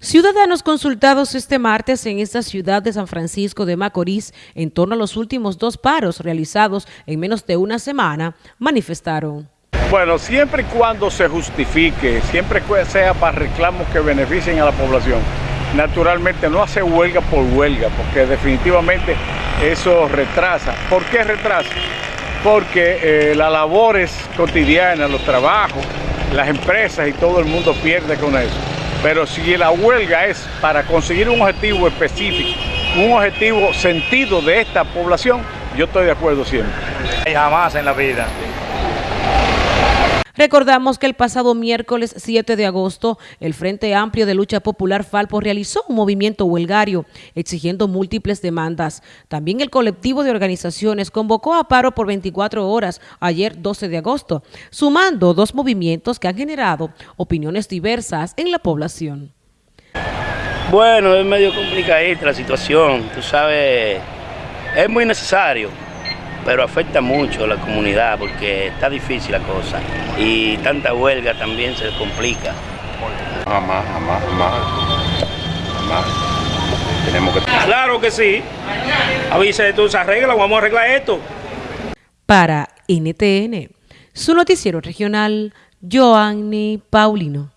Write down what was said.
Ciudadanos consultados este martes en esta ciudad de San Francisco de Macorís en torno a los últimos dos paros realizados en menos de una semana manifestaron. Bueno, siempre y cuando se justifique, siempre sea para reclamos que beneficien a la población, naturalmente no hace huelga por huelga, porque definitivamente eso retrasa. ¿Por qué retrasa? Porque eh, las labores cotidianas, los trabajos, las empresas y todo el mundo pierde con eso. Pero si la huelga es para conseguir un objetivo específico, un objetivo sentido de esta población, yo estoy de acuerdo siempre. Jamás en la vida. Recordamos que el pasado miércoles 7 de agosto, el Frente Amplio de Lucha Popular Falpo realizó un movimiento huelgario exigiendo múltiples demandas. También el colectivo de organizaciones convocó a paro por 24 horas ayer 12 de agosto, sumando dos movimientos que han generado opiniones diversas en la población. Bueno, es medio complicadita la situación, tú sabes, es muy necesario pero afecta mucho a la comunidad porque está difícil la cosa y tanta huelga también se complica. Jamás, jamás, jamás, jamás. Tenemos que... Claro que sí. Avise, tú se arregla, vamos a arreglar esto. Para NTN, su noticiero regional, Joanny Paulino.